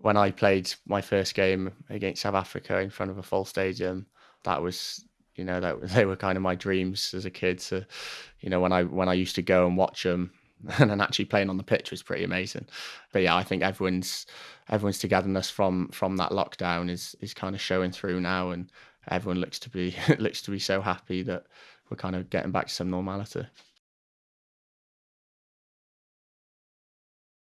when I played my first game against South Africa in front of a full stadium, that was you know that they were kind of my dreams as a kid. So, you know, when I when I used to go and watch them, and then actually playing on the pitch was pretty amazing. But yeah, I think everyone's everyone's togetherness from from that lockdown is is kind of showing through now, and everyone looks to be looks to be so happy that we're kind of getting back to some normality.